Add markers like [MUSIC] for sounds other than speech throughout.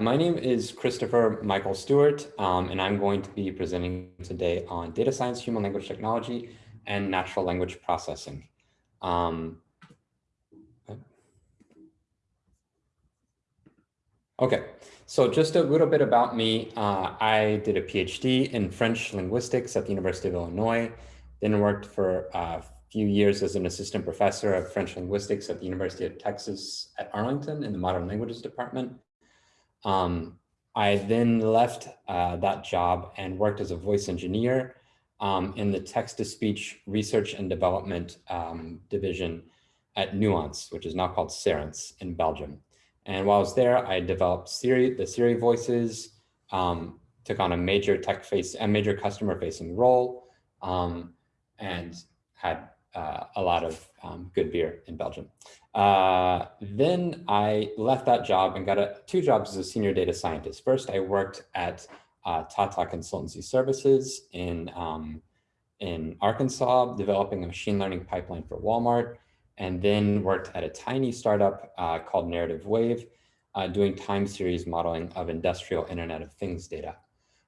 My name is Christopher Michael Stewart, um, and I'm going to be presenting today on data science, human language technology, and natural language processing. Um, okay, so just a little bit about me. Uh, I did a PhD in French linguistics at the University of Illinois, then worked for a few years as an assistant professor of French linguistics at the University of Texas at Arlington in the Modern Languages Department. Um, I then left uh, that job and worked as a voice engineer um, in the text-to-speech research and development um, division at Nuance, which is now called Cerence in Belgium. And while I was there, I developed Siri, the Siri voices, um, took on a major tech face, a major customer facing role, um, and had uh, a lot of um, good beer in Belgium. Uh, then I left that job and got a, two jobs as a senior data scientist. First, I worked at uh, Tata Consultancy Services in, um, in Arkansas, developing a machine learning pipeline for Walmart, and then worked at a tiny startup uh, called Narrative Wave, uh, doing time series modeling of industrial Internet of Things data.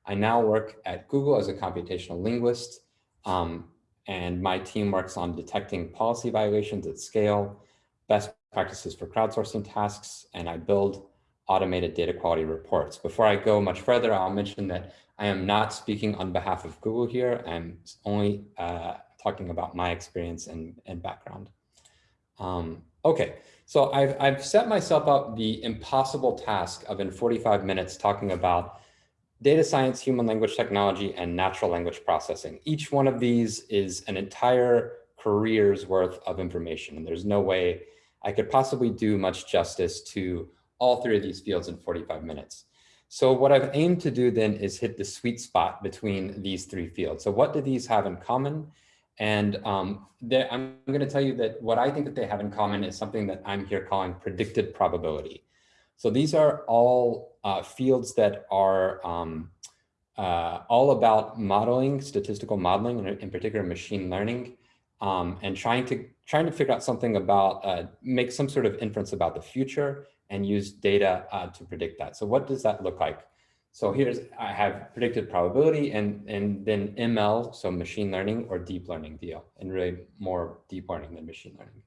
I now work at Google as a computational linguist, um, and my team works on detecting policy violations at scale, best practices for crowdsourcing tasks, and I build automated data quality reports. Before I go much further, I'll mention that I am not speaking on behalf of Google here. I'm only uh, talking about my experience and, and background. Um, okay, so I've, I've set myself up the impossible task of in 45 minutes talking about data science, human language technology, and natural language processing. Each one of these is an entire career's worth of information, and there's no way I could possibly do much justice to all three of these fields in 45 minutes. So what I've aimed to do then is hit the sweet spot between these three fields. So what do these have in common? And um, I'm going to tell you that what I think that they have in common is something that I'm here calling predicted probability. So these are all uh, fields that are um, uh, all about modeling, statistical modeling, and in particular machine learning, um, and trying to trying to figure out something about uh, make some sort of inference about the future and use data uh, to predict that. So what does that look like? So here's I have predicted probability and and then ML, so machine learning or deep learning deal, and really more deep learning than machine learning.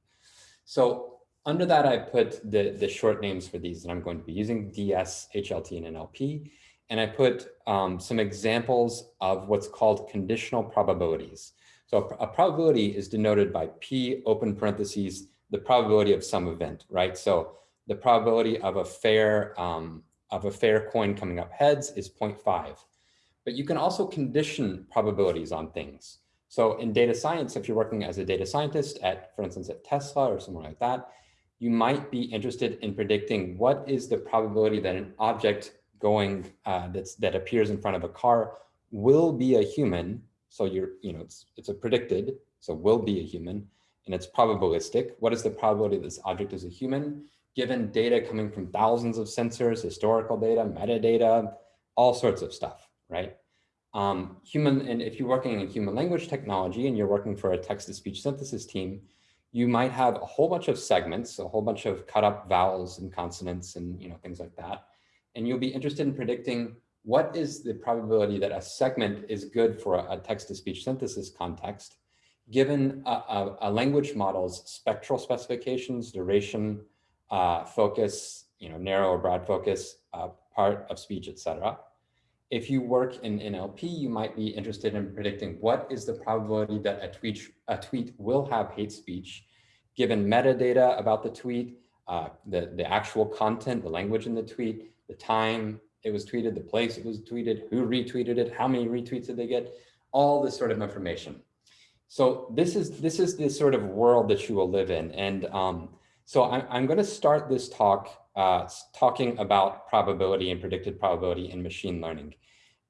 So under that, I put the, the short names for these that I'm going to be using, DS, HLT, and NLP. And I put um, some examples of what's called conditional probabilities. So a, a probability is denoted by P open parentheses, the probability of some event, right? So the probability of a fair um, of a fair coin coming up heads is 0.5. But you can also condition probabilities on things. So in data science, if you're working as a data scientist at, for instance, at Tesla or somewhere like that, you might be interested in predicting what is the probability that an object going uh, that's that appears in front of a car will be a human. So you're, you know, it's it's a predicted, so will be a human, and it's probabilistic. What is the probability this object is a human? Given data coming from thousands of sensors, historical data, metadata, all sorts of stuff, right? Um, human, and if you're working in human language technology and you're working for a text-to-speech synthesis team, you might have a whole bunch of segments, a whole bunch of cut up vowels and consonants and you know things like that. And you'll be interested in predicting what is the probability that a segment is good for a, text-to-speech synthesis context, given a, a, a, language model's spectral specifications, duration, uh, focus, you know, narrow or broad focus, uh, part of speech, etc. If you work in NLP, you might be interested in predicting what is the probability that a tweet, a tweet will have hate speech, given metadata about the tweet, uh, the, the actual content, the language in the tweet, the time it was tweeted, the place it was tweeted, who retweeted it, how many retweets did they get, all this sort of information. So this is this is the sort of world that you will live in. And um, so I'm, I'm going to start this talk uh, talking about probability and predicted probability in machine learning.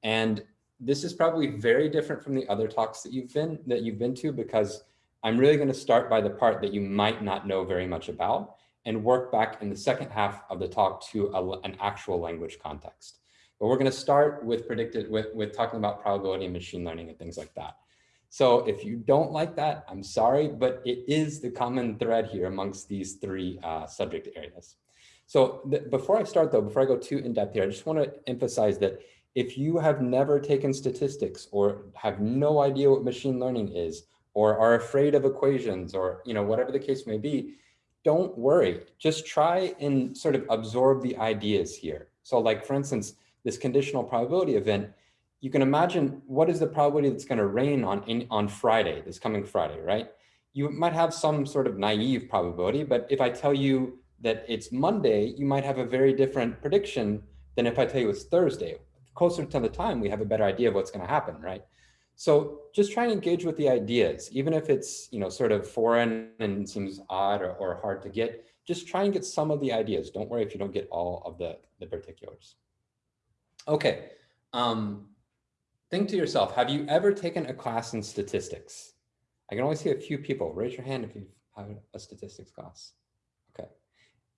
And this is probably very different from the other talks that you've been that you've been to because I'm really going to start by the part that you might not know very much about and work back in the second half of the talk to a, an actual language context. But we're going to start with predicted with, with talking about probability and machine learning and things like that. So if you don't like that, I'm sorry, but it is the common thread here amongst these three uh, subject areas. So before I start though, before I go too in depth here, I just want to emphasize that if you have never taken statistics or have no idea what machine learning is, or are afraid of equations or you know whatever the case may be, don't worry. Just try and sort of absorb the ideas here. So like for instance, this conditional probability event, you can imagine what is the probability that's going to rain on in, on Friday, this coming Friday, right? You might have some sort of naive probability, but if I tell you that it's Monday, you might have a very different prediction than if I tell you it's Thursday. Closer to the time, we have a better idea of what's going to happen, right? So just try and engage with the ideas, even if it's you know sort of foreign and seems odd or, or hard to get. Just try and get some of the ideas. Don't worry if you don't get all of the, the particulars. Okay, um, think to yourself, have you ever taken a class in statistics? I can only see a few people. Raise your hand if you've had a statistics class.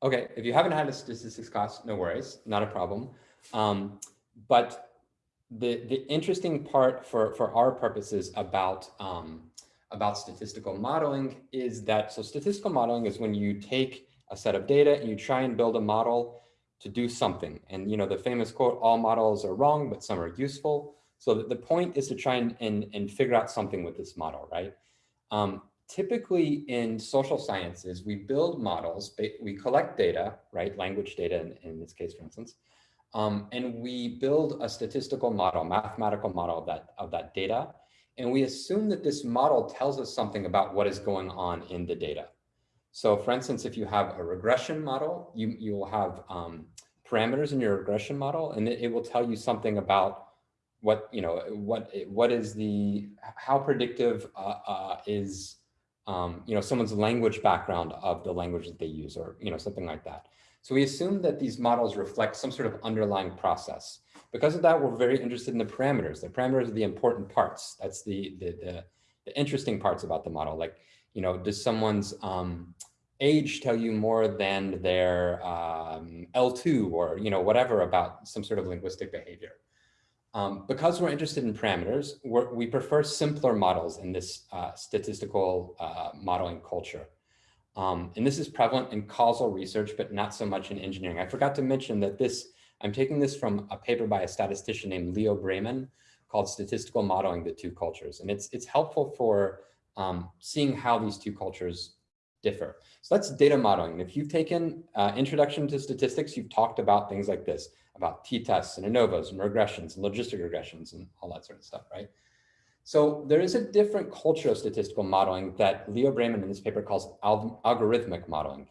Okay. If you haven't had a statistics class, no worries, not a problem. Um, but the, the interesting part for, for our purposes about, um, about statistical modeling is that, so statistical modeling is when you take a set of data and you try and build a model to do something. And you know, the famous quote, all models are wrong, but some are useful. So the, the point is to try and, and, and figure out something with this model, right? Um, typically in social sciences, we build models, we collect data, right? Language data in, in this case, for instance, um, and we build a statistical model, mathematical model of that, of that data. And we assume that this model tells us something about what is going on in the data. So for instance, if you have a regression model, you, you will have um, parameters in your regression model, and it, it, will tell you something about what, you know, what, what is the, how predictive uh, uh, is, um, you know, someone's language background of the language that they use or, you know, something like that. So we assume that these models reflect some sort of underlying process. Because of that, we're very interested in the parameters. The parameters are the important parts. That's the, the, the, the interesting parts about the model. Like, you know, does someone's um, age tell you more than their um, L2 or, you know, whatever about some sort of linguistic behavior. Um, because we're interested in parameters, we prefer simpler models in this uh, statistical uh, modeling culture. Um, and this is prevalent in causal research, but not so much in engineering. I forgot to mention that this, I'm taking this from a paper by a statistician named Leo Breiman called Statistical Modeling the Two Cultures. And it's, it's helpful for um, seeing how these two cultures differ. So that's data modeling. If you've taken uh, Introduction to Statistics, you've talked about things like this, about t-tests and ANOVAs and regressions and logistic regressions and all that sort of stuff, right? So there is a different culture of statistical modeling that Leo Breiman in this paper calls al algorithmic modeling.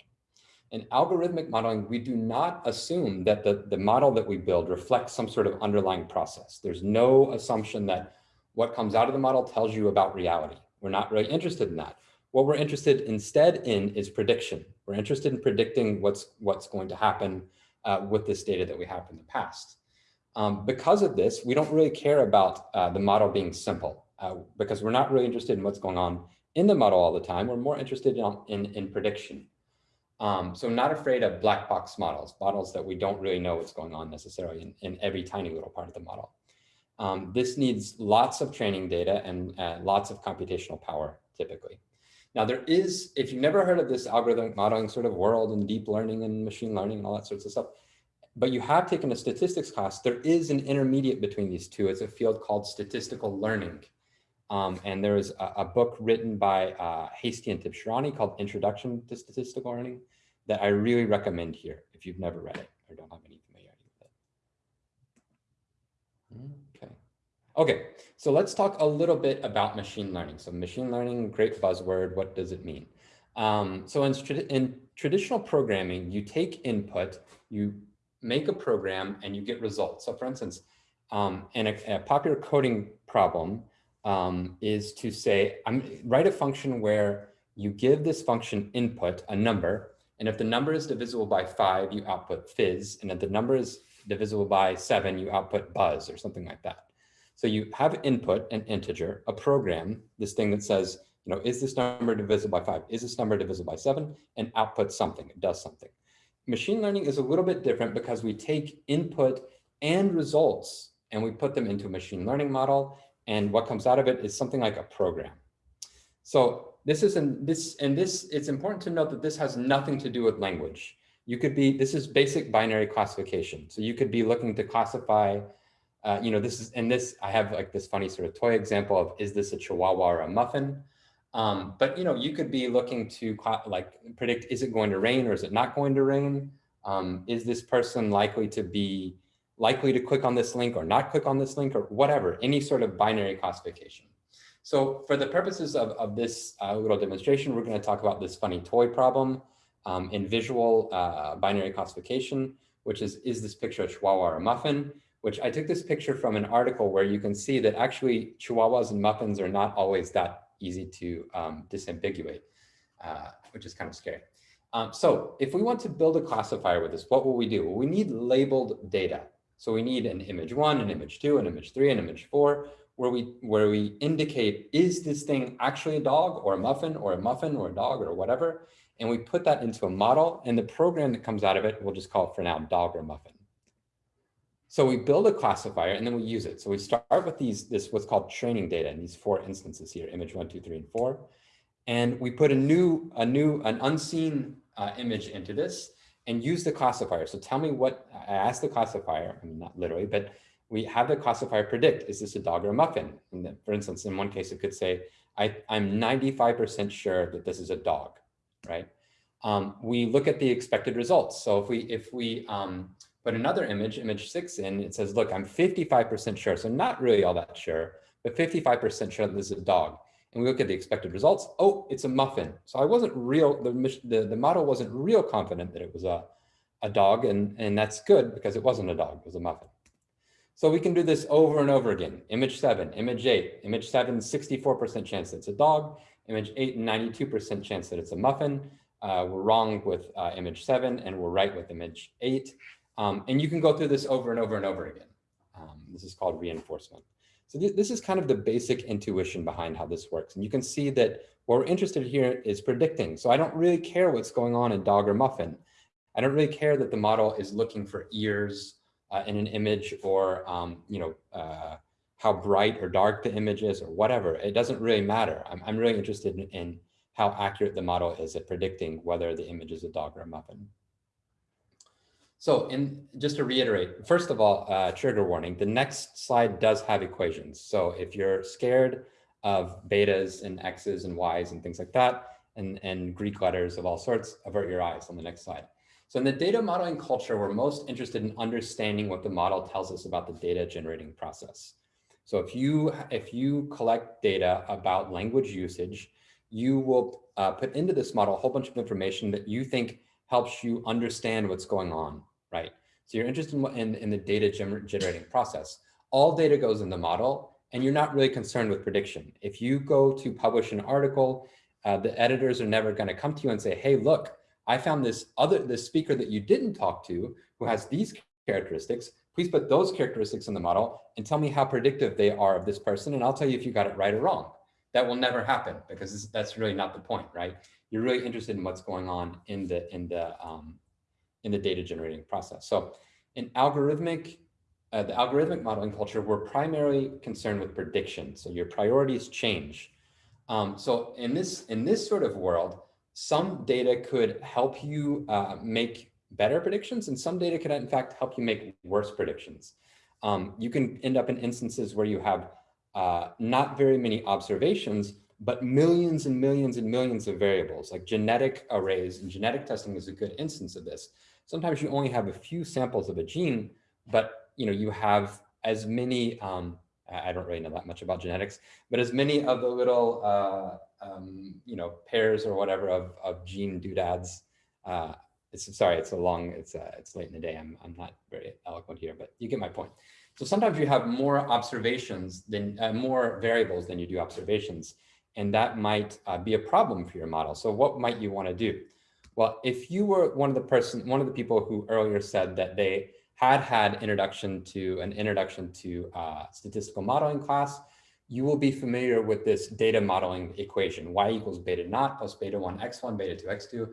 In algorithmic modeling, we do not assume that the, the model that we build reflects some sort of underlying process. There's no assumption that what comes out of the model tells you about reality. We're not really interested in that. What we're interested instead in is prediction. We're interested in predicting what's, what's going to happen uh, with this data that we have from the past. Um, because of this, we don't really care about uh, the model being simple uh, because we're not really interested in what's going on in the model all the time. We're more interested in, in, in prediction. Um, so not afraid of black box models, models that we don't really know what's going on necessarily in, in every tiny little part of the model. Um, this needs lots of training data and uh, lots of computational power typically. Now there is, if you've never heard of this algorithmic modeling sort of world and deep learning and machine learning and all that sorts of stuff, but you have taken a statistics class, there is an intermediate between these two. It's a field called statistical learning. Um, and there's a, a, book written by uh, Hastie and Tibshirani called Introduction to Statistical Learning that I really recommend here if you've never read it or don't have any familiarity with it. Okay, so let's talk a little bit about machine learning. So machine learning, great buzzword, what does it mean? Um, so in, in traditional programming, you take input, you make a program and you get results. So for instance, um, in a, a, popular coding problem um, is to say, I'm write a function where you give this function input, a number, and if the number is divisible by five, you output fizz, and if the number is divisible by seven, you output buzz or something like that. So you have input, an integer, a program, this thing that says, you know, is this number divisible by five? Is this number divisible by seven? And output something, it does something. Machine learning is a little bit different because we take input and results and we put them into a machine learning model And what comes out of it is something like a program. So this is in this and this, it's important to note that this has nothing to do with language. You could be, this is basic binary classification. So you could be looking to classify, uh, you know, this is, and this, I have like this funny sort of toy example of, is this a Chihuahua or a muffin? Um, but, you know, you could be looking to like predict, is it going to rain or is it not going to rain? Um, is this person likely to be likely to click on this link or not click on this link or whatever, any sort of binary classification. So for the purposes of, of this uh, little demonstration, we're going to talk about this funny toy problem um, in visual uh, binary classification, which is, is this picture a chihuahua or a muffin? Which I took this picture from an article where you can see that actually chihuahuas and muffins are not always that easy to um, disambiguate, uh, which is kind of scary. Um, so if we want to build a classifier with this, what will we do? Well, we need labeled data. So we need an image one, an image two, an image three, an image four, where we where we indicate is this thing actually a dog or a muffin or a muffin or a dog or whatever, and we put that into a model, and the program that comes out of it, we'll just call it for now dog or muffin. So we build a classifier and then we use it. So we start with these this what's called training data in these four instances here, image one, two, three, and four, and we put a new a new an unseen uh, image into this and use the classifier. So tell me what, I asked the classifier, I mean, not literally, but we have the classifier predict, is this a dog or a muffin? And then, for instance, in one case, it could say, I, I'm 95% sure that this is a dog, right? Um, we look at the expected results. So if we, if we um, put another image, image six in, it says, look, I'm 55% sure. So not really all that sure, but 55% sure that this is a dog and we look at the expected results, oh, it's a muffin. So I wasn't real, the, the, the model wasn't real confident that it was a, a dog, and, and that's good because it wasn't a dog, it was a muffin. So we can do this over and over again. Image seven, image eight, image seven, 64% chance that it's a dog, image eight, 92% chance that it's a muffin. Uh, we're wrong with uh, image seven and we're right with image eight. Um, and you can go through this over and over and over again. Um, this is called reinforcement. So th this is kind of the basic intuition behind how this works. And you can see that what we're interested here is predicting. So I don't really care what's going on in dog or muffin. I don't really care that the model is looking for ears uh, in an image or, um, you know, uh, how bright or dark the image is or whatever. It doesn't really matter. I'm, I'm really interested in, in how accurate the model is at predicting whether the image is a dog or a muffin. So in, just to reiterate, first of all, uh, trigger warning, the next slide does have equations. So if you're scared of betas and x's and y's and things like that, and, and Greek letters of all sorts, avert your eyes on the next slide. So in the data modeling culture, we're most interested in understanding what the model tells us about the data generating process. So if you, if you collect data about language usage, you will uh, put into this model a whole bunch of information that you think helps you understand what's going on right? So you're interested in, in, in the data gener generating process. All data goes in the model and you're not really concerned with prediction. If you go to publish an article, uh, the editors are never going to come to you and say, hey, look, I found this other this speaker that you didn't talk to who has these characteristics. Please put those characteristics in the model and tell me how predictive they are of this person. And I'll tell you if you got it right or wrong. That will never happen because that's really not the point, right? You're really interested in what's going on in the in the um, in the data generating process. So in algorithmic, uh, the algorithmic modeling culture, we're primarily concerned with prediction. So your priorities change. Um, so in this, in this sort of world, some data could help you uh, make better predictions and some data could in fact help you make worse predictions. Um, you can end up in instances where you have uh, not very many observations, but millions and millions and millions of variables like genetic arrays and genetic testing is a good instance of this. Sometimes you only have a few samples of a gene, but you know you have as many. Um, I don't really know that much about genetics, but as many of the little uh, um, you know pairs or whatever of, of gene doodads. Uh, it's sorry, it's a long. It's uh, it's late in the day. I'm I'm not very eloquent here, but you get my point. So sometimes you have more observations than uh, more variables than you do observations, and that might uh, be a problem for your model. So what might you want to do? Well, if you were one of the person, one of the people who earlier said that they had had introduction to an introduction to uh, statistical modeling class, you will be familiar with this data modeling equation, y equals beta naught plus beta 1 x1, beta 2 x2,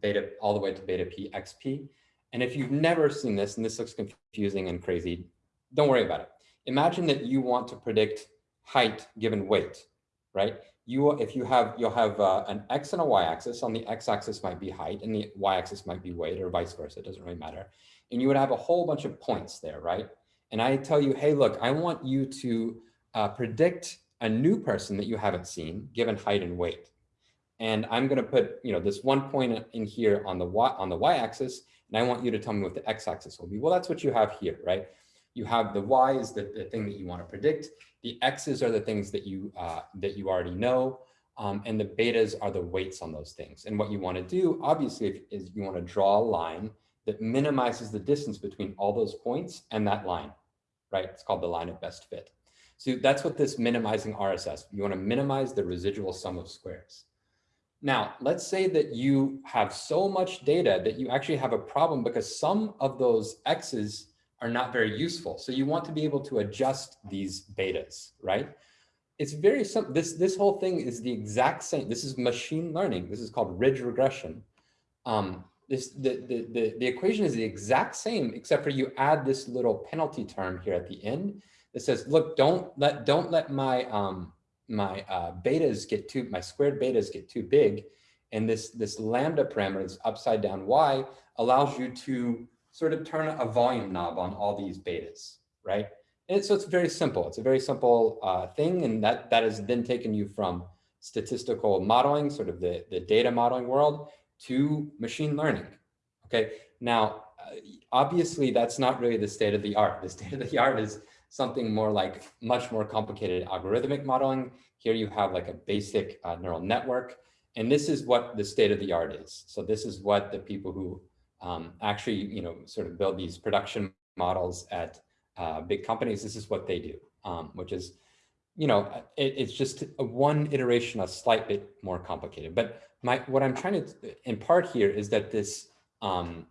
beta all the way to beta p xp. And if you've never seen this, and this looks confusing and crazy, don't worry about it. Imagine that you want to predict height given weight, right? You, if you have, you'll have uh, an X and a Y axis. On the X axis might be height and the Y axis might be weight or vice versa. It doesn't really matter. And you would have a whole bunch of points there, right? And I tell you, hey, look, I want you to uh, predict a new person that you haven't seen given height and weight. And I'm going to put, you know, this one point in here on the y on the y-axis, and I want you to tell me what the x-axis will be. Well, that's what you have here, right? You have the y is the, the thing that you want to predict. The x's are the things that you uh, that you already know, um, and the betas are the weights on those things. And what you want to do, obviously, is you want to draw a line that minimizes the distance between all those points and that line, right? It's called the line of best fit. So that's what this minimizing RSS, you want to minimize the residual sum of squares. Now, let's say that you have so much data that you actually have a problem because some of those X's are not very useful. So you want to be able to adjust these betas, right? It's very simple. This, this whole thing is the exact same. This is machine learning. This is called ridge regression. Um, this, the, the, the, the equation is the exact same, except for you add this little penalty term here at the end that says, look, don't let, don't let my, um, my uh, betas get too, my squared betas get too big. And this, this lambda parameter, this upside down y, allows you to sort of turn a volume knob on all these betas, right? And so it's very simple. It's a very simple uh, thing. And that, that has then taken you from statistical modeling, sort of the, the data modeling world, to machine learning. Okay, now, uh, obviously, that's not really the state of the art. The state of the art is something more like much more complicated algorithmic modeling. Here you have like a basic uh, neural network. And this is what the state of the art is. So this is what the people who um, actually, you know, sort of build these production models at uh, big companies, this is what they do, um, which is, you know, it, it's just one iteration, a slight bit more complicated. But my what I'm trying to impart here is that this, um,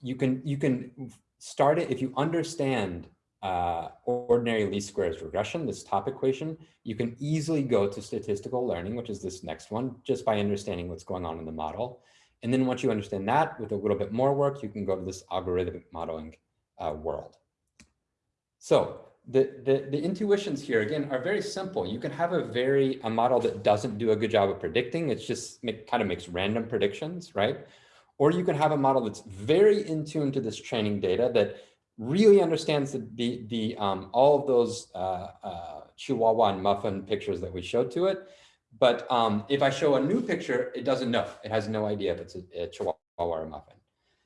you can you can start it if you understand uh, ordinary least squares regression, this top equation, you can easily go to statistical learning, which is this next one, just by understanding what's going on in the model. And then once you understand that, with a little bit more work, you can go to this algorithmic modeling uh, world. So the, the, the intuitions here, again, are very simple. You can have a very a model that doesn't do a good job of predicting. It's just make, kind of makes random predictions, right? Or you can have a model that's very in tune to this training data that really understands the, the, the um, all of those uh, uh, Chihuahua and muffin pictures that we showed to it. But um, if I show a new picture, it doesn't know. It has no idea if it's a, a Chihuahua or a muffin.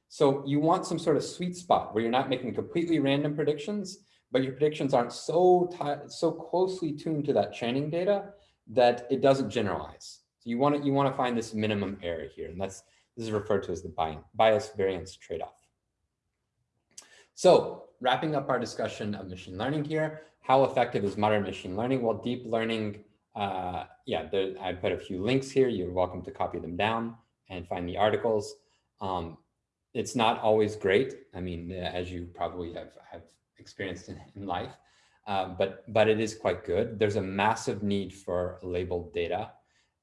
So you want some sort of sweet spot where you're not making completely random predictions, but your predictions aren't so so closely tuned to that training data that it doesn't generalize. So you want to you want to find this minimum error here, and that's this is referred to as the bias variance trade-off. So wrapping up our discussion of machine learning here, how effective is modern machine learning? Well, deep learning, uh, yeah, there, I put a few links here. You're welcome to copy them down and find the articles. Um, it's not always great. I mean, uh, as you probably have, have experienced in, in life, uh, but, but it is quite good. There's a massive need for labeled data.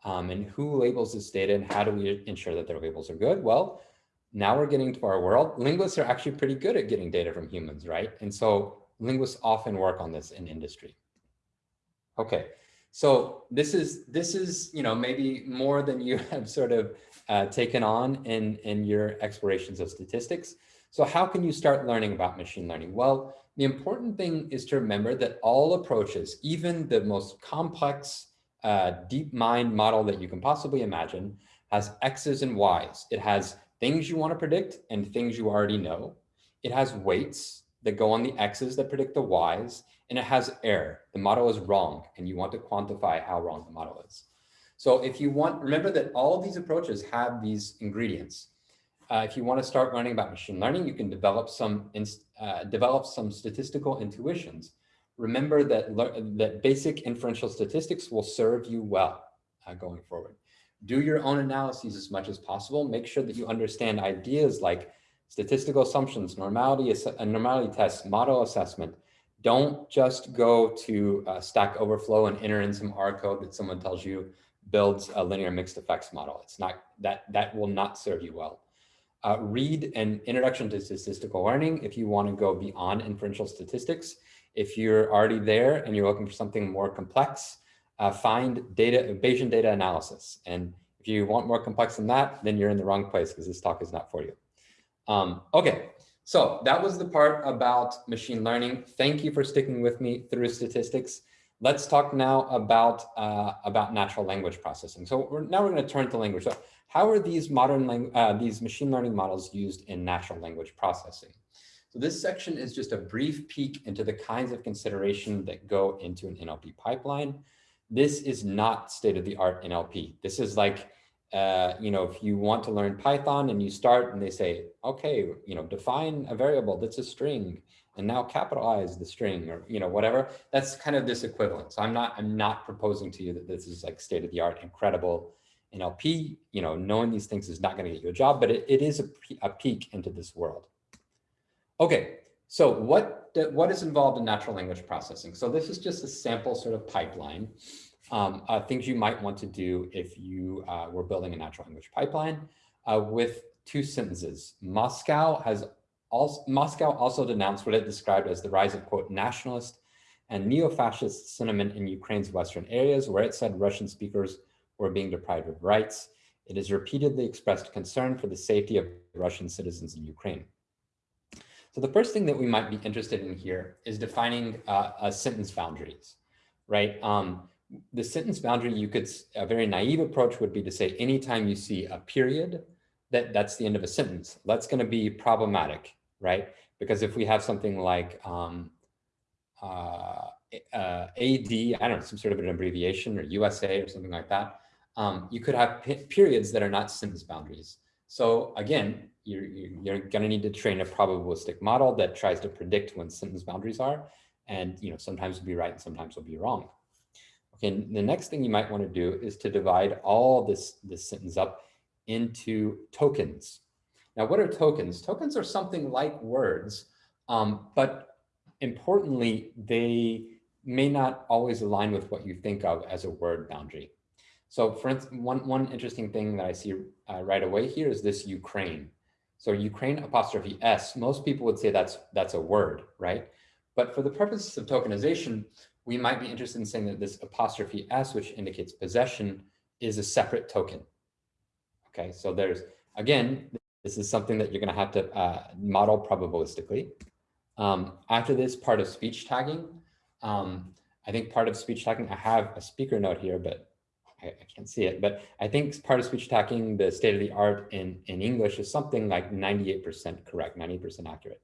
Um, and who labels this data and how do we ensure that their labels are good? Well, now we're getting to our world. Linguists are actually pretty good at getting data from humans, right? And so linguists often work on this in industry. Okay, so this is this is you know maybe more than you [LAUGHS] have sort of uh, taken on in in your explorations of statistics. So how can you start learning about machine learning? Well, the important thing is to remember that all approaches, even the most complex uh, deep mind model that you can possibly imagine, has X's and Y's. It has things you want to predict and things you already know. It has weights that go on the X's that predict the Y's, and it has error. The model is wrong, and you want to quantify how wrong the model is. So if you want, remember that all these approaches have these ingredients. Uh, if you want to start learning about machine learning, you can develop some uh, develop some statistical intuitions. Remember that that basic inferential statistics will serve you well uh, going forward do your own analyses as much as possible. Make sure that you understand ideas like statistical assumptions, normality, a normality tests, model assessment. Don't just go to uh, Stack Overflow and enter in some R code that someone tells you builds a linear mixed effects model. It's not that that will not serve you well. Uh, read an introduction to statistical learning if you want to go beyond inferential statistics. If you're already there and you're looking for something more complex, uh, find data, Bayesian data analysis. And if you want more complex than that, then you're in the wrong place because this talk is not for you. Um, okay, so that was the part about machine learning. Thank you for sticking with me through statistics. Let's talk now about, uh, about natural language processing. So we're, now we're going to turn to language. So how are these modern, uh, these machine learning models used in natural language processing? So this section is just a brief peek into the kinds of consideration that go into an NLP pipeline. This is not state of the art NLP. This is like, uh, you know, if you want to learn Python and you start and they say, okay, you know, define a variable that's a string and now capitalize the string or, you know, whatever, that's kind of this equivalent. So I'm not, I'm not proposing to you that this is like state of the art, incredible NLP, you know, knowing these things is not going to get you a job, but it, it is a, a peek into this world. Okay, so what, what is involved in natural language processing? So this is just a sample sort of pipeline, um, uh, things you might want to do if you uh, were building a natural language pipeline uh, with two sentences. Moscow has also, Moscow also denounced what it described as the rise of quote nationalist and neo-fascist sentiment in Ukraine's western areas, where it said Russian speakers were being deprived of rights. It has repeatedly expressed concern for the safety of Russian citizens in Ukraine. So the first thing that we might be interested in here is defining uh, a sentence boundaries, right? Um, the sentence boundary, you could, a very naive approach would be to say, anytime you see a period, that that's the end of a sentence. That's going to be problematic, right? Because if we have something like um, uh, uh, AD, I don't know, some sort of an abbreviation or USA or something like that, um, you could have periods that are not sentence boundaries. So again, you're, you're going to need to train a probabilistic model that tries to predict when sentence boundaries are. And you know, sometimes will be right and sometimes will be wrong. Okay, the next thing you might want to do is to divide all this, this sentence up into tokens. Now, what are tokens? Tokens are something like words, um, but importantly, they may not always align with what you think of as a word boundary. So for instance, one, one interesting thing that I see uh, right away here is this Ukraine. So Ukraine apostrophe S, most people would say that's, that's a word, right? But for the purposes of tokenization, we might be interested in saying that this apostrophe S, which indicates possession, is a separate token. Okay, so there's, again, this is something that you're gonna have to uh, model probabilistically. Um, after this part of speech tagging, um, I think part of speech tagging, I have a speaker note here, but I, I, can't see it, but I think part of speech tagging, the state of the art in, in English is something like 98% correct, 90% accurate.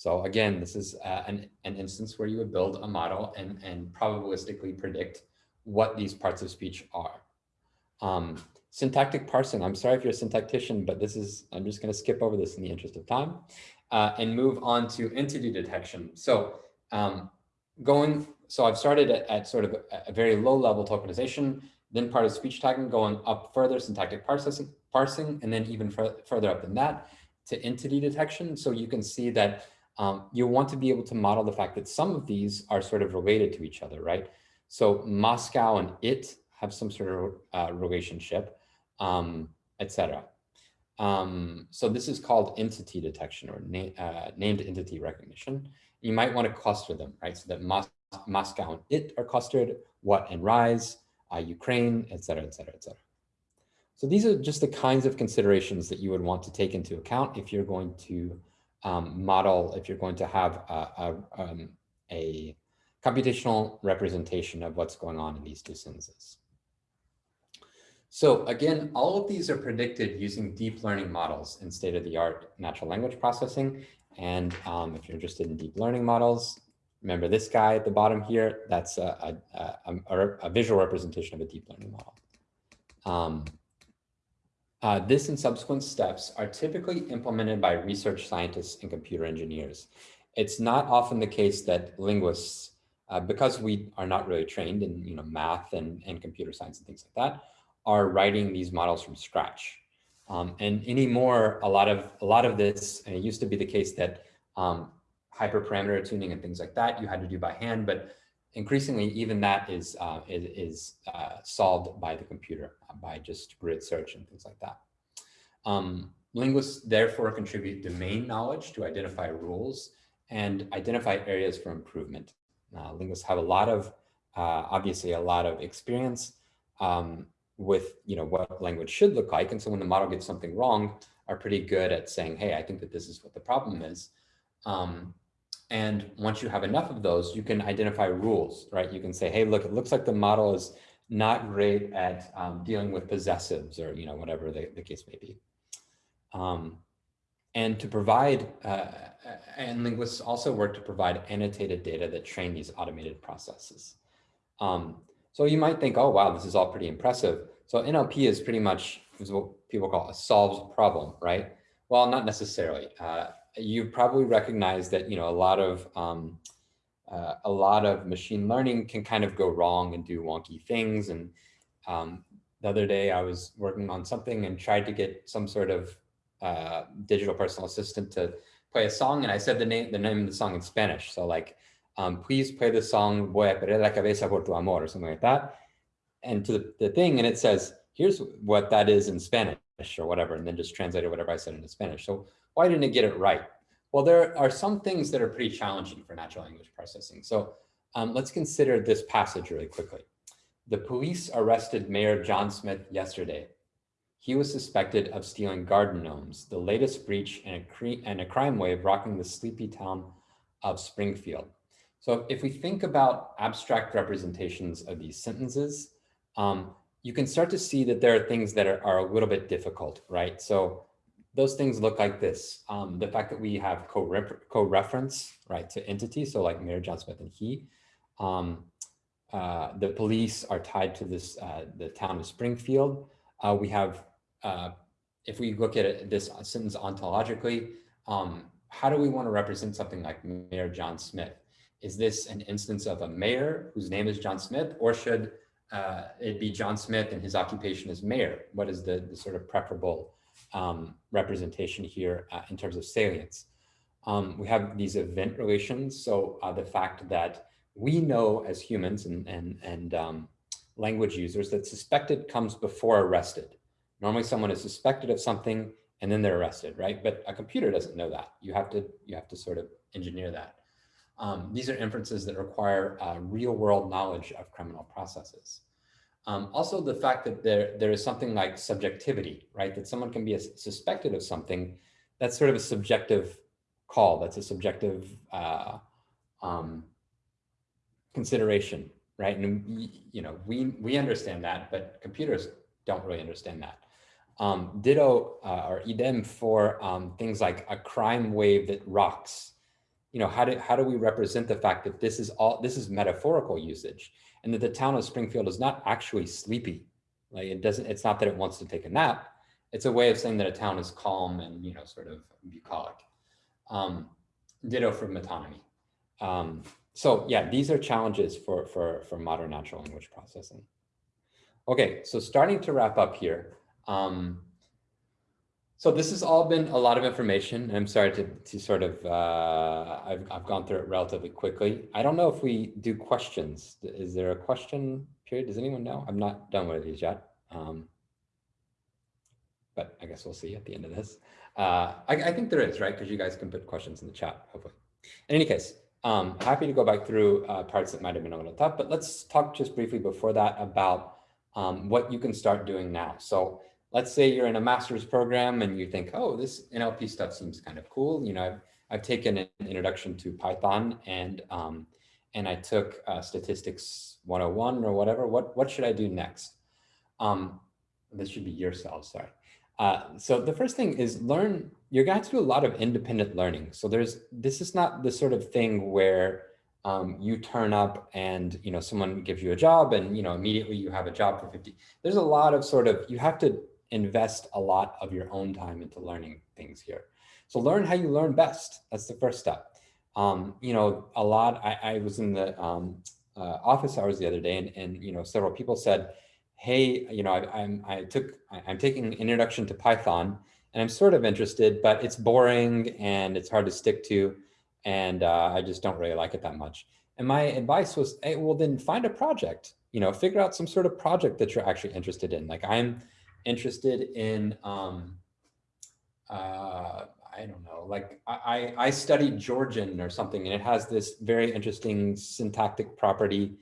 So again, this is uh, an, an instance where you would build a model and, and probabilistically predict what these parts of speech are. Um, syntactic parsing, I'm sorry if you're a syntactician, but this is, I'm just gonna skip over this in the interest of time uh, and move on to entity detection. So um, going, so I've started at, at sort of a, a very low level tokenization then part of speech tagging going up further, syntactic parsing, parsing and then even further up than that to entity detection. So you can see that um, you want to be able to model the fact that some of these are sort of related to each other, right? So Moscow and it have some sort of uh, relationship, um, etc. Um, so this is called entity detection or na uh, named entity recognition. You might want to cluster them, right? So that Mos Moscow and it are clustered, what and rise, uh, Ukraine, et cetera, et cetera, et cetera. So these are just the kinds of considerations that you would want to take into account if you're going to um, model, if you're going to have a, a, um, a, computational representation of what's going on in these two sentences. So again, all of these are predicted using deep learning models in state-of-the-art natural language processing. And um, if you're interested in deep learning models, Remember this guy at the bottom here, that's a, a, visual representation of a deep learning model. Uh, this and subsequent steps are typically implemented by research scientists and computer engineers. It's not often the case that linguists, uh, because we are not really trained in you know, math and, and computer science and things like that, are writing these models from scratch. Um, and anymore, a lot of a lot of this, and it used to be the case that um, hyperparameter tuning and things like that you had to do by hand, but increasingly even that is, uh, is, is uh, solved by the computer uh, by just grid search and things like that. Um, linguists therefore contribute domain knowledge to identify rules and identify areas for improvement. Uh, linguists have a lot of, uh, obviously a lot of experience um, with, you know, what language should look like. And so when the model gets something wrong, are pretty good at saying, hey, I think that this is what the problem is. Um, and once you have enough of those, you can identify rules, right? You can say, hey, look, it looks like the model is not great at um, dealing with possessives or, you know, whatever the, the case may be. Um, and to provide, uh, and linguists also work to provide annotated data that train these automated processes. Um, so you might think, oh, wow, this is all pretty impressive. So NLP is pretty much is what people call a solved problem, right? Well, not necessarily. Uh, you probably recognize that, you know, a lot of um, uh, a lot of machine learning can kind of go wrong and do wonky things. And um, the other day I was working on something and tried to get some sort of uh, digital personal assistant to play a song. And I said the name, the name of the song in Spanish. So like, um, please play the song Voy a perder la cabeza por tu amor or something like that. And to the, the thing, and it says, here's what that is in Spanish or whatever, and then just translated whatever I said into Spanish. So why didn't it get it right? Well, there are some things that are pretty challenging for natural language processing. So um, let's consider this passage really quickly. The police arrested Mayor John Smith yesterday. He was suspected of stealing garden gnomes, the latest breach in a, and a crime wave rocking the sleepy town of Springfield. So if we think about abstract representations of these sentences, um, you can start to see that there are things that are, are a little bit difficult, right? So those things look like this. Um, the fact that we have co-reference, co right, to entities, so like Mayor John Smith and he. Um, uh, the police are tied to this, uh, the town of Springfield. Uh, we have, uh, if we look at it, this sentence ontologically, um, how do we want to represent something like Mayor John Smith? Is this an instance of a mayor whose name is John Smith, or should uh, it'd be John Smith and his occupation as mayor. What is the, the sort of preferable um, representation here uh, in terms of salience? Um, we have these event relations. So uh, the fact that we know as humans and, and, and um, language users that suspected comes before arrested. Normally someone is suspected of something and then they're arrested, right? But a computer doesn't know that. You have to, you have to sort of engineer that. Um, these are inferences that require uh, real world knowledge of criminal processes. Um, also, the fact that there, there is something like subjectivity, right? That someone can be suspected of something, that's sort of a subjective call. That's a subjective uh, um, consideration, right? And, you know, we, we understand that, but computers don't really understand that. Um, ditto uh, or idem for um, things like a crime wave that rocks, you know, how do, how do we represent the fact that this is all, this is metaphorical usage and that the town of Springfield is not actually sleepy. Like it doesn't, it's not that it wants to take a nap. It's a way of saying that a town is calm and, you know, sort of bucolic. Um, ditto for metonymy. Um, so yeah, these are challenges for, for, for modern natural language processing. Okay, so starting to wrap up here. Um, so this has all been a lot of information. I'm sorry to, to sort of, uh, I've, I've gone through it relatively quickly. I don't know if we do questions. Is there a question period? Does anyone know? I'm not done with these yet. Um, but I guess we'll see at the end of this. Uh, I, I, think there is, right? Because you guys can put questions in the chat, hopefully. In any case, um, happy to go back through uh, parts that might have been a little tough, but let's talk just briefly before that about um, what you can start doing now. So let's say you're in a master's program and you think, oh, this NLP stuff seems kind of cool. You know, I've, I've taken an introduction to Python and um, and I took uh, statistics 101 or whatever. What what should I do next? Um, this should be yourself, sorry. Uh, so the first thing is learn, you're going to do a lot of independent learning. So there's, this is not the sort of thing where um, you turn up and, you know, someone gives you a job and, you know, immediately you have a job for 50. There's a lot of sort of, you have to invest a lot of your own time into learning things here. So learn how you learn best. That's the first step. Um, you know, a lot, I, I was in the um, uh, office hours the other day and, and, you know, several people said, hey, you know, I, I'm, I took, I'm taking introduction to Python and I'm sort of interested, but it's boring and it's hard to stick to. And uh, I just don't really like it that much. And my advice was, hey, well, then find a project, you know, figure out some sort of project that you're actually interested in. Like I'm, interested in, um, uh, I don't know, like I, I studied Georgian or something, and it has this very interesting syntactic property.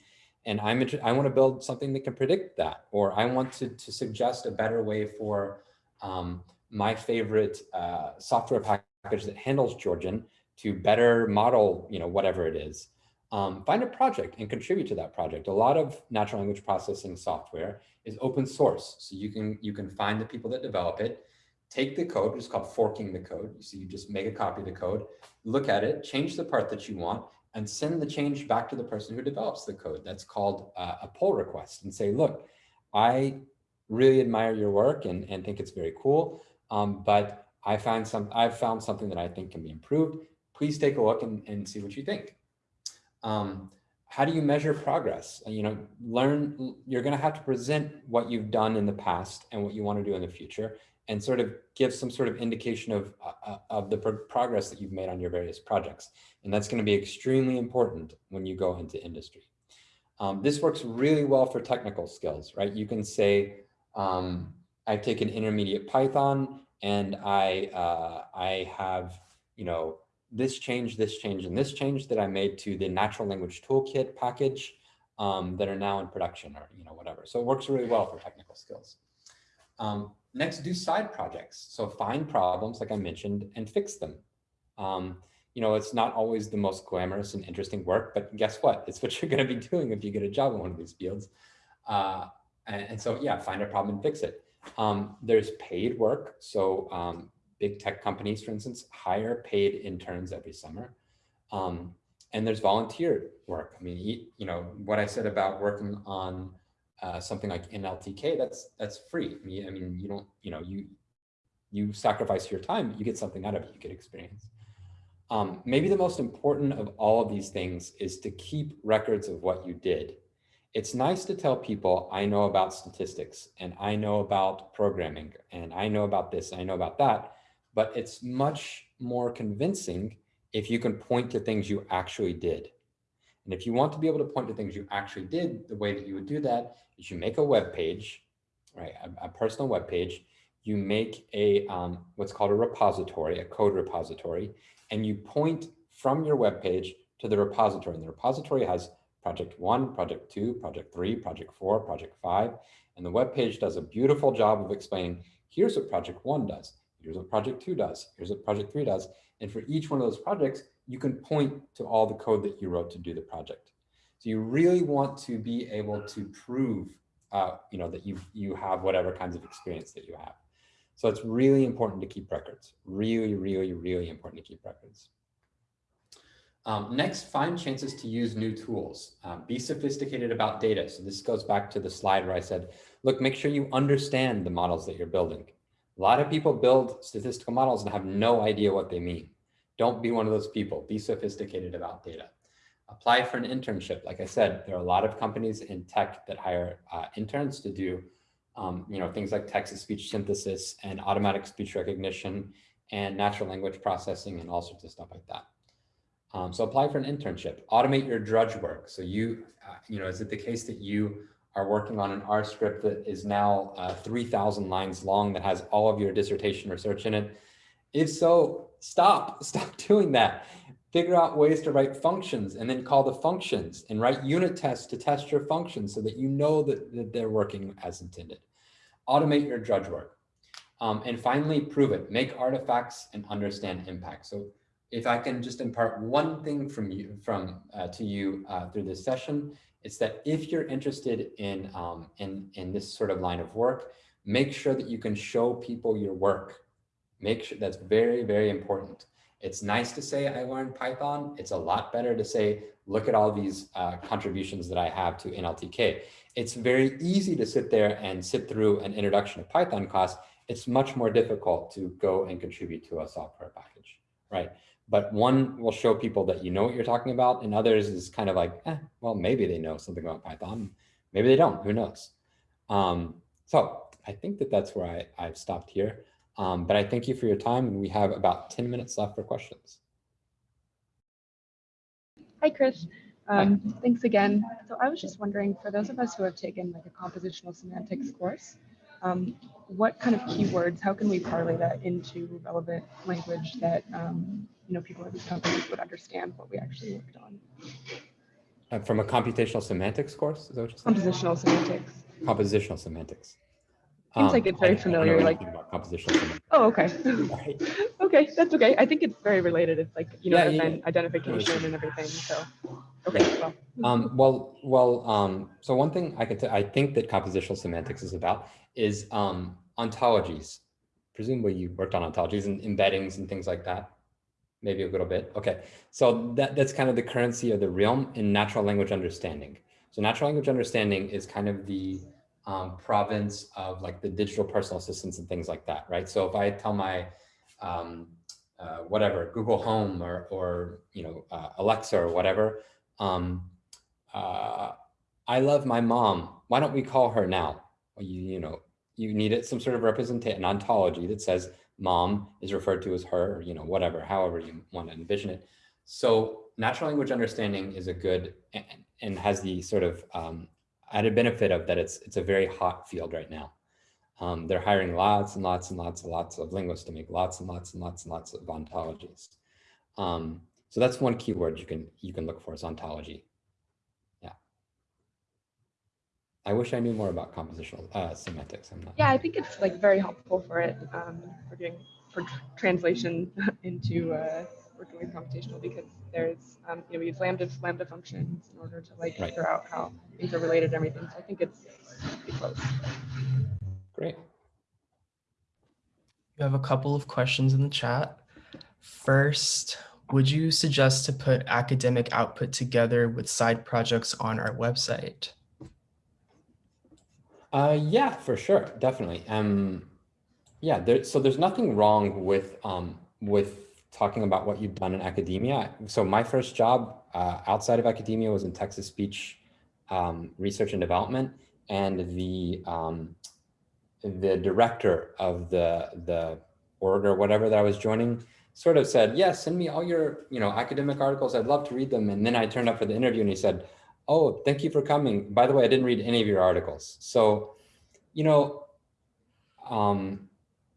And I'm I want to build something that can predict that, or I want to, to suggest a better way for um, my favorite uh, software package that handles Georgian to better model, you know, whatever it is. Um, find a project and contribute to that project. A lot of natural language processing software is open source. So you can, you can find the people that develop it, take the code, which is called forking the code. So you just make a copy of the code, look at it, change the part that you want, and send the change back to the person who develops the code. That's called uh, a pull request and say, look, I really admire your work and, and think it's very cool, um, but I find some, I've found something that I think can be improved. Please take a look and, and see what you think. Um, how do you measure progress? You know, learn, you're going to have to present what you've done in the past and what you want to do in the future and sort of give some sort of indication of, uh, uh of the pro progress that you've made on your various projects. And that's going to be extremely important when you go into industry. Um, this works really well for technical skills, right? You can say, um, I've taken intermediate Python and I, uh, I have, you know, this change, this change, and this change that I made to the natural language toolkit package um, that are now in production or, you know, whatever. So it works really well for technical skills. Um, next, do side projects. So find problems, like I mentioned, and fix them. Um, you know, it's not always the most glamorous and interesting work, but guess what? [LAUGHS] It's what you're going to be doing if you get a job in one of these fields. Uh, and, and, so, yeah, find a problem and fix it. Um, there's paid work. So um, big tech companies, for instance, hire paid interns every summer. Um, and there's volunteer work. I mean, you know, what I said about working on uh, something like NLTK, that's that's free. I mean, I mean, you don't, you know, you you sacrifice your time, you get something out of it, you get experience. Um, maybe the most important of all of these things is to keep records of what you did. It's nice to tell people I know about statistics and I know about programming and I know about this, I know about that, but it's much more convincing if you can point to things you actually did. And if you want to be able to point to things you actually did, the way that you would do that is you make a web page, right, a, a personal web page, you make a um, what's called a repository, a code repository, and you point from your web page to the repository. And the repository has project one, project two, project three, project four, project five. And the web page does a beautiful job of explaining, here's what project one does. Here's what project two does. Here's what project three does. And for each one of those projects, you can point to all the code that you wrote to do the project. So you really want to be able to prove, uh, you know, that you you have whatever kinds of experience that you have. So it's really important to keep records. Really, really, really important to keep records. Um, next, find chances to use new tools. Um, be sophisticated about data. So this goes back to the slide where I said, look, make sure you understand the models that you're building. A lot of people build statistical models and have no idea what they mean. Don't be one of those people. Be sophisticated about data. Apply for an internship. Like I said, there are a lot of companies in tech that hire uh, interns to do um, you know, things like text-to-speech synthesis and automatic speech recognition and natural language processing and all sorts of stuff like that. Um, so apply for an internship. Automate your drudge work. So you, uh, you know, is it the case that you are working on an R script that is now uh, 3,000 lines long that has all of your dissertation research in it. If so, stop, [LAUGHS] stop doing that. Figure out ways to write functions and then call the functions and write unit tests to test your functions so that you know that, that they're working as intended. Automate your drudge work. Um, and finally, prove it. Make artifacts and understand impact. So if I can just impart one thing from you, from uh, to you uh, through this session, it's that if you're interested in, um, in, in this sort of line of work, make sure that you can show people your work. Make sure that's very, very important. It's nice to say I learned Python. It's a lot better to say, look at all these uh, contributions that I have to NLTK. It's very easy to sit there and sit through an introduction to Python class. It's much more difficult to go and contribute to a software package, right? But one will show people that you know what you're talking about and others is kind of like, eh, well, maybe they know something about Python. Maybe they don't, who knows? Um, so I think that that's where I, I've stopped here. Um, but I thank you for your time and we have about 10 minutes left for questions. Hi, Chris. Um, Thanks again. So I was just wondering, for those of us who have taken like a compositional semantics course, um, what kind of keywords, how can we parlay that into relevant language that, um, you know, people at these companies would understand what we actually worked on? Uh, from a computational semantics course, is that what you're saying? Compositional semantics. Compositional semantics. Seems like Um, it's very I familiar, like- anything about compositional semantics. Oh, okay. Right. [LAUGHS] okay, that's okay. I think it's very related. It's like, you know, Yeah, yeah, identification and everything. So, okay, well, Um, well, well, um, so one thing I could, I think that compositional semantics is about is um, ontologies. Presumably you worked on ontologies and embeddings and things like that. Maybe a little bit. Okay, so that, that's kind of the currency of the realm in natural language understanding. So natural language understanding is kind of the um, province of like the digital personal assistants and things like that, right? So if I tell my um, uh, whatever Google Home or or you know uh, Alexa or whatever, um, uh, I love my mom. Why don't we call her now? Well, you, you know, you needed some sort of representation, an ontology that says mom is referred to as her, you know, whatever, however you want to envision it. So natural language understanding is a good and, and has the sort of um, added benefit of that it's it's a very hot field right now. Um, they're hiring lots and lots and lots and lots of linguists to make lots and lots and lots and lots of ontologies. Um, so that's one keyword you can you can look for is ontology. Yeah. I wish I knew more about compositional uh, semantics. I'm not. yeah, I think it's like very helpful for it, um, for doing, for tr- translation [LAUGHS] into uh, working with computational because there's, um, you know, we use lambda, lambda functions in order to like Right. figure out how things are related and everything. So I think it's pretty close. Great. You have a couple of questions in the chat. First, would you suggest to put academic output together with side projects on our website? Uh, yeah, for sure, definitely. Um, yeah, there, so there's nothing wrong with um, with talking about what you've done in academia. So my first job uh, outside of academia was in text-to-speech um, research and development, and the um, the director of the the org or whatever that I was joining sort of said, "Yes, send me all your you know academic articles. I'd love to read them." And then I turned up for the interview, and he said, "Oh, thank you for coming. By the way, I didn't read any of your articles." So, you know, um,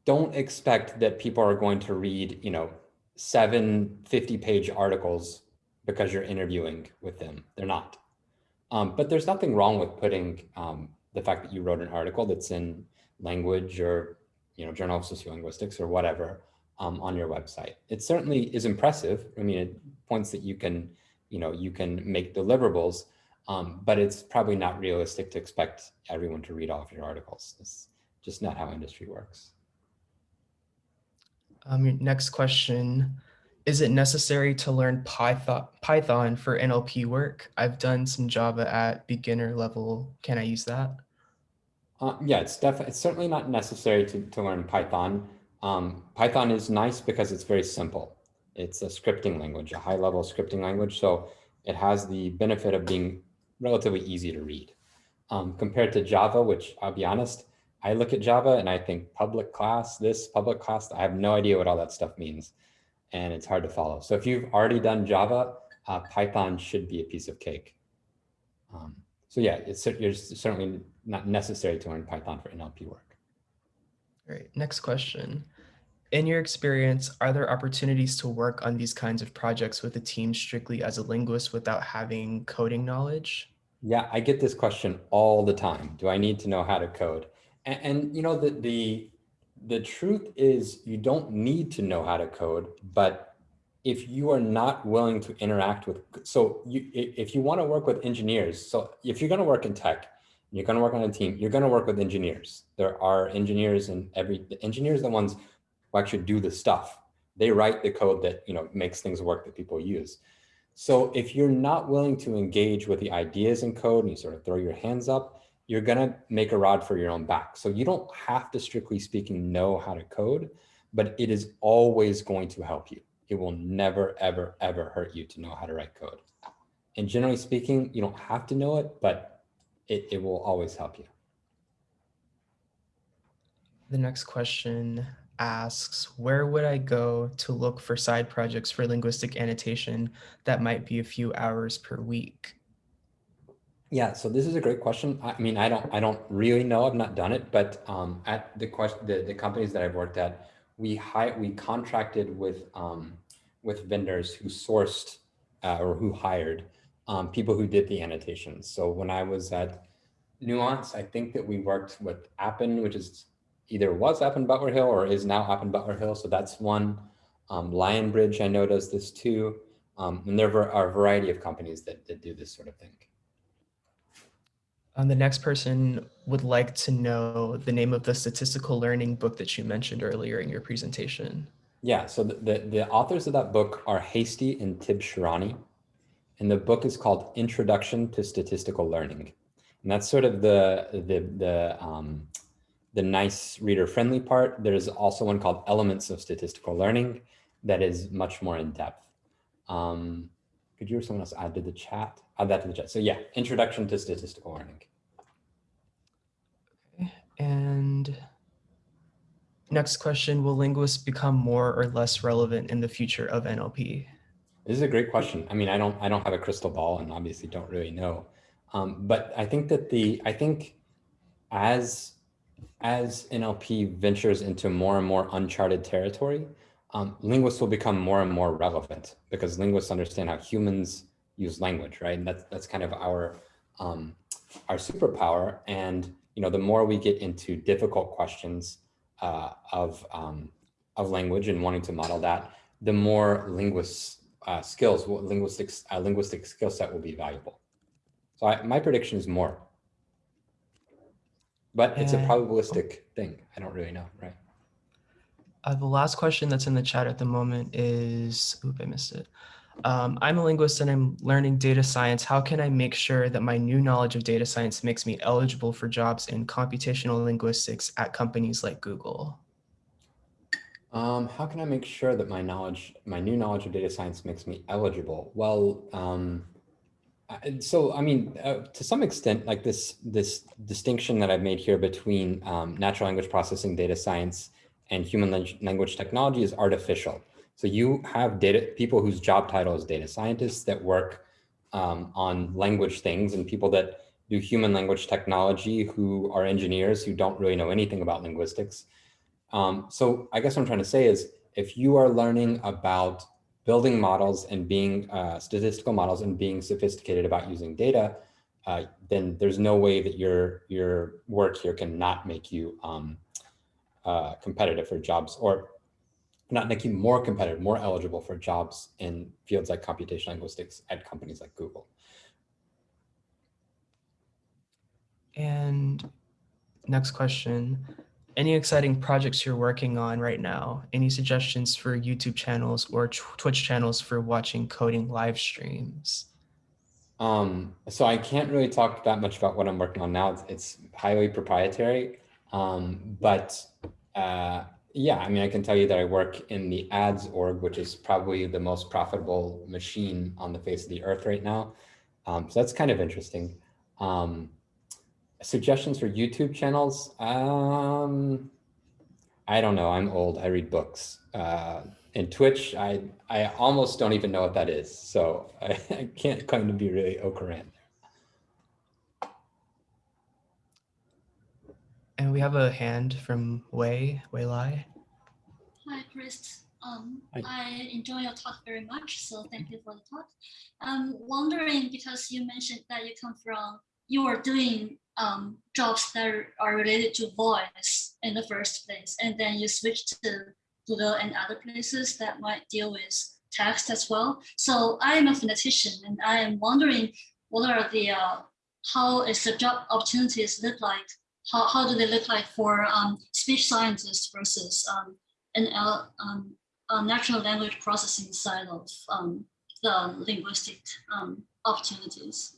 don't expect that people are going to read you know seven 50 page articles because you're interviewing with them. They're not. Um, but there's nothing wrong with putting um, the fact that you wrote an article that's in language or you know Journal of Sociolinguistics or whatever um, on your website. It certainly is impressive. I mean, it points that you can you know you can make deliverables, um, but it's probably not realistic to expect everyone to read all of your articles. It's just not how industry works. Um, your next question, is it necessary to learn Python, Python for NLP work? I've done some Java at beginner level. Can I use that? Uh, yeah, it's definitely it's certainly not necessary to, to learn Python. Um, Python is nice because it's very simple. It's a scripting language, a high level scripting language. So it has the benefit of being relatively easy to read. Um, compared to Java, which I'll be honest, I look at Java and I think public class, this public class, I have no idea what all that stuff means. And it's hard to follow. So if you've already done Java, uh, Python should be a piece of cake. Um, so yeah, it's, it's certainly not necessary to learn Python for NLP work. Great. Next question. In your experience, are there opportunities to work on these kinds of projects with a team strictly as a linguist without having coding knowledge? Yeah, I get this question all the time. Do I need to know how to code? And, and you know, the, the, the truth is you don't need to know how to code, but if you are not willing to interact with, so you, if you want to work with engineers, so if you're going to work in tech, you're going to work on a team, you're going to work with engineers. There are engineers and every, the engineers are the ones who actually do the stuff. They write the code that, you know, makes things work that people use. So if you're not willing to engage with the ideas in code and you sort of throw your hands up, you're gonna make a rod for your own back. So you don't have to strictly speaking know how to code, but it is always going to help you. It will never, ever, ever hurt you to know how to write code. And generally speaking, you don't have to know it, but it, it will always help you. The next question asks, where would I go to look for side projects for linguistic annotation that might be a few hours per week? Yeah, so this is a great question. I mean, I don't, I don't really know. I've not done it, but um, at the question, the, the companies that I've worked at, we hi we contracted with um, with vendors who sourced uh, or who hired um, people who did the annotations. So when I was at Nuance, I think that we worked with Appen, which is either was Appen Butler Hill or is now Appen Butler Hill. So that's one. Um, Lionbridge, I know does this too. Um, and there are a variety of companies that, that do this sort of thing. Um, the next person would like to know the name of the statistical learning book that you mentioned earlier in your presentation. Yeah, so the, the, the authors of that book are Hastie and Tibshirani. And the book is called Introduction to Statistical Learning. And that's sort of the, the, the, um, the nice reader friendly part. There's also one called Elements of Statistical Learning that is much more in depth. Um, could you or someone else add to the chat? Add that to the chat. So yeah, Introduction to Statistical Learning. Okay. And next question, will linguists become more or less relevant in the future of NLP? This is a great question. I mean, I don't, I don't have a crystal ball and obviously don't really know. Um, but I think that the, I think as, as NLP ventures into more and more uncharted territory, um, linguists will become more and more relevant because linguists understand how humans use language, right? And that's, that's kind of our, um, our superpower. And, you know, the more we get into difficult questions uh, of, um, of language and wanting to model that, the more linguists uh, skills, linguistics, uh, linguistic skill set will be valuable. So I, my prediction is more, but it's a probabilistic thing. I don't really know, right? Uh, the last question that's in the chat at the moment is, oop, I missed it. Um, I'm a linguist and I'm learning data science. How can I make sure that my new knowledge of data science makes me eligible for jobs in computational linguistics at companies like Google? Um, how can I make sure that my knowledge, my new knowledge of data science makes me eligible? Well, um, so I mean, uh, to some extent, like this this distinction that I've made here between um, natural language processing data science and human language technology is artificial. So you have data people whose job title is data scientists that work um, on language things and people that do human language technology who are engineers who don't really know anything about linguistics. Um, so I guess what I'm trying to say is if you are learning about building models and being uh, statistical models and being sophisticated about using data, uh, then there's no way that your your work here can not make you um, uh, competitive for jobs or not make you more competitive, more eligible for jobs in fields like computational linguistics at companies like Google. And next question, any exciting projects you're working on right now? Any suggestions for YouTube channels or Twitch channels for watching coding live streams? Um, so I can't really talk that much about what I'm working on now. It's, it's highly proprietary, um, but uh, yeah, I mean, I can tell you that I work in the ads org, which is probably the most profitable machine on the face of the earth right now. Um, so that's kind of interesting. Um, suggestions for YouTube channels? Um, I don't know. I'm old. I read books. Uh, in Twitch, I I almost don't even know what that is. So I, [LAUGHS] I can't claim to be really au courant. And we have a hand from Wei, Wei Lai. Hi, Chris. Um, Hi. I enjoy your talk very much, so thank you for the talk. I'm wondering, because you mentioned that you come from, you are doing um, jobs that are related to voice in the first place, and then you switch to Google and other places that might deal with text as well. So I am a phonetician, and I am wondering what are the, uh, how is the job opportunities look like? How, how do they look like for um, speech scientists versus um, NL, um, uh, natural language processing side of um, the linguistic um, opportunities,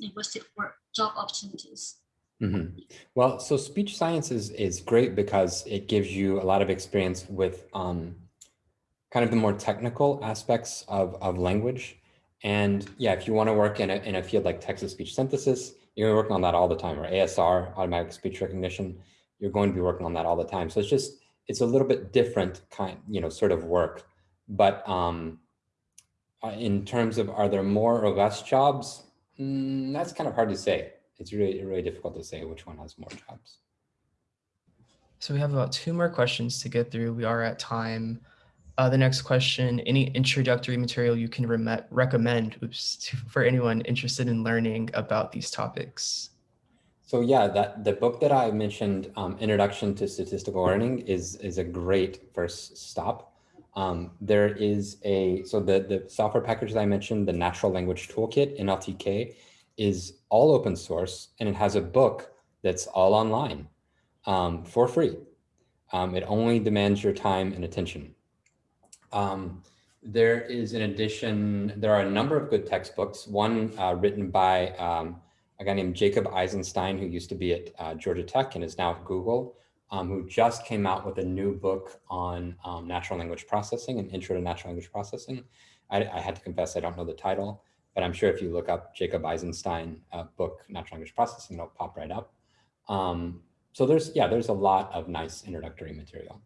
linguistic work job opportunities? Mm -hmm. Well, so speech science is, is great because it gives you a lot of experience with um, kind of the more technical aspects of, of language. And yeah, if you want to work in a, in a field like text-to-speech synthesis, you're working on that all the time, or ASR, automatic speech recognition, you're going to be working on that all the time. So it's just, it's a little bit different kind, you know, sort of work. But um, uh, in terms of, are there more or less jobs? Mm, that's kind of hard to say. It's really, really difficult to say which one has more jobs. So we have about two more questions to get through. We are at time. Uh, the next question, any introductory material you can rem- recommend oops, to, for anyone interested in learning about these topics? So yeah, that the book that I mentioned, um, Introduction to Statistical Learning, is is a great first stop. Um, there is a so the the software package that I mentioned, the Natural Language Toolkit NLTK, is all open source and it has a book that's all online um, for free. Um, it only demands your time and attention. Um, there is, in addition, there are a number of good textbooks. One uh, written by um, a guy named Jacob Eisenstein, who used to be at uh, Georgia Tech and is now at Google, um, who just came out with a new book on um, natural language processing, an intro to natural language processing. I, I, had to confess, I don't know the title, but I'm sure if you look up Jacob Eisenstein uh, book, natural language processing, it'll pop right up. Um, so there's, yeah, there's a lot of nice introductory material.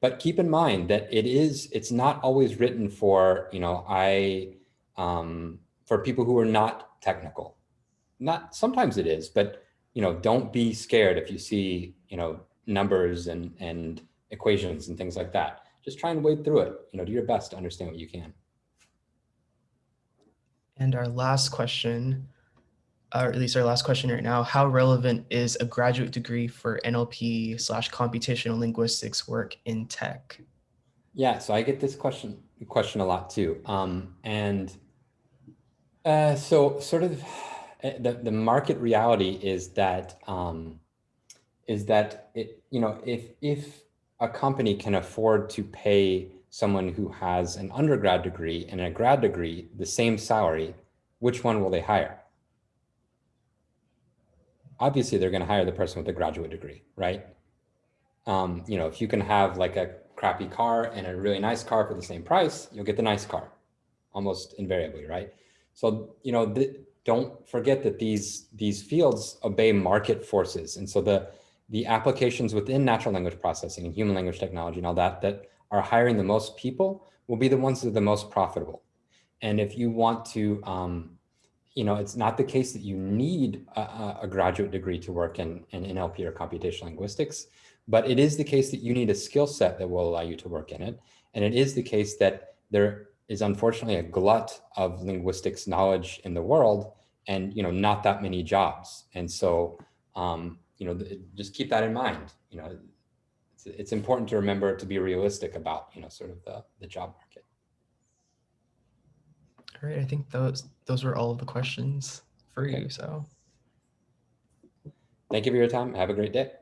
But keep in mind that it is, it's not always written for, you know, I, um, for people who are not technical. Not, sometimes it is, but, you know, don't be scared if you see, you know, numbers and, and equations and things like that. Just try and wade through it, you know, do your best to understand what you can. And our last question, or at least our last question right now, how relevant is a graduate degree for NLP slash computational linguistics work in tech? Yeah, so I get this question question a lot too. Um, and uh, so sort of eh, the, the market reality is that um, is that it, you know, if if a company can afford to pay someone who has an undergrad degree and a grad degree the same salary, which one will they hire? obviously they're going to hire the person with a graduate degree, right? Um, you know, if you can have like a crappy car and a really nice car for the same price, you'll get the nice car almost invariably, right? So, you know, don't forget that these, these fields obey market forces. And so the, the applications within natural language processing and human language technology and all that, that are hiring the most people will be the ones that are the most profitable. And if you want to, um, you know, it's not the case that you need a, a graduate degree to work in, in NLP or computational linguistics, but it is the case that you need a skill set that will allow you to work in it. And it is the case that there is unfortunately a glut of linguistics knowledge in the world and, you know, not that many jobs. And so, um, you know, just keep that in mind. You know, it's, it's important to remember to be realistic about, you know, sort of the, the job market. All right, I think those those were all of the questions for Okay. you. So Thank you for your time. Have a great day.